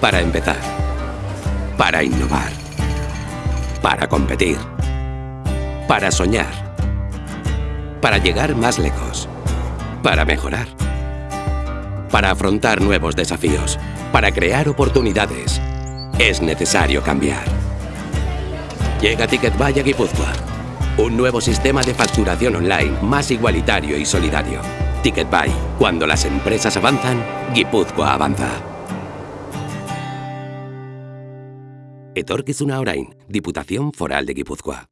Para empezar. Para innovar. Para competir. Para soñar. Para llegar más lejos. Para mejorar. Para afrontar nuevos desafíos. Para crear oportunidades. Es necesario cambiar. Llega TicketBuy a Guipúzcoa. Un nuevo sistema de facturación online más igualitario y solidario. TicketBuy. Cuando las empresas avanzan, Guipúzcoa avanza. Etorkizuna orain, Diputación Foral de Guipúzcoa.